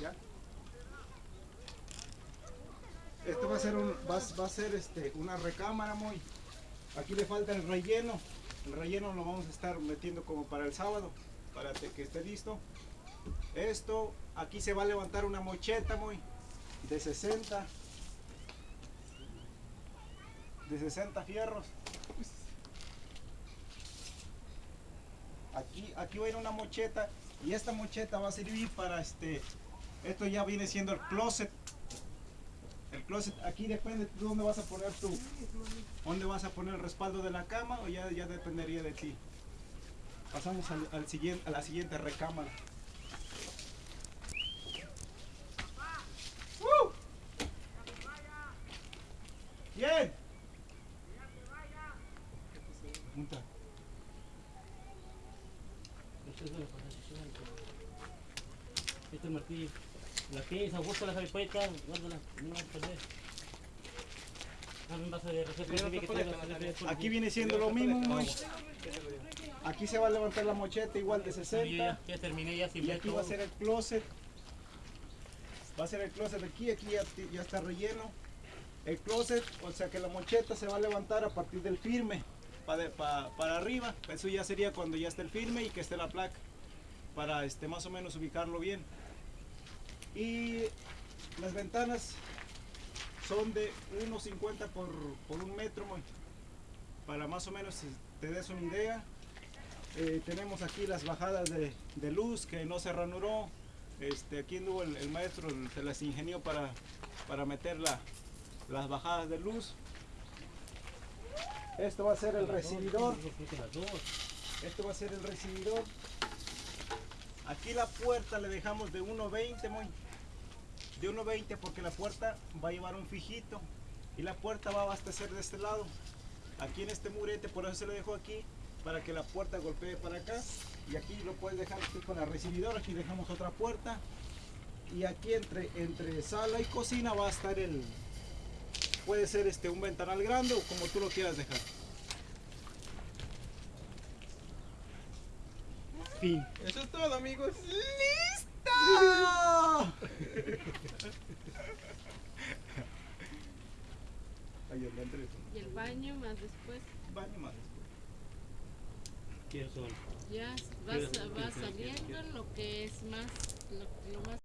¿Ya? Esto va a ser un, va, va a ser este una recámara muy. Aquí le falta el relleno. El relleno lo vamos a estar metiendo como para el sábado, para que esté listo. Esto, aquí se va a levantar una mocheta muy de 60 de 60 fierros. Aquí, aquí va a ir una mocheta y esta mocheta va a servir para este, esto ya viene siendo el closet. El closet, aquí depende de dónde vas a poner tú, dónde vas a poner el respaldo de la cama o ya, ya dependería de ti. Pasamos al, siguiente, a la siguiente recámara. ¡Uh! Bien. Punta. Este es martillo. La pinza, busca la caripeta, guárdala, no vas a perder. Aquí viene siendo lo mismo. Aquí se va a levantar la mocheta igual de Ya, 60. ya, ya terminé, ya sin Y aquí va a ser el closet. Va a ser el closet aquí, aquí ya, ya está relleno. El closet, o sea que la mocheta se va a levantar a partir del firme para, para arriba. Eso ya sería cuando ya esté el firme y que esté la placa. Para este, más o menos ubicarlo bien. Y las ventanas son de 1.50 por, por un metro. Para más o menos te des una idea. Eh, tenemos aquí las bajadas de, de luz que no se ranuró. Este, aquí anduvo el, el maestro, se las ingenió para, para meter la- las bajadas de luz. Esto va a ser el recibidor. Esto va a ser el recibidor. Aquí la puerta le dejamos de 1.20 muy. De 1.20 porque la puerta va a llevar un fijito. Y la puerta va a abastecer de este lado. Aquí en este murete, por eso se lo dejo aquí. Para que la puerta golpee para acá. Y aquí lo puedes dejar aquí con la recibidor. Aquí dejamos otra puerta. Y aquí entre, entre sala y cocina va a estar el... Puede ser este un ventanal grande o como tú lo quieras dejar. Fin. Eso es todo, amigos. ¡Listo! Y el baño más después. baño más después. ¿Quiénes son? Ya vas, vas sabiendo lo que es más, lo, lo más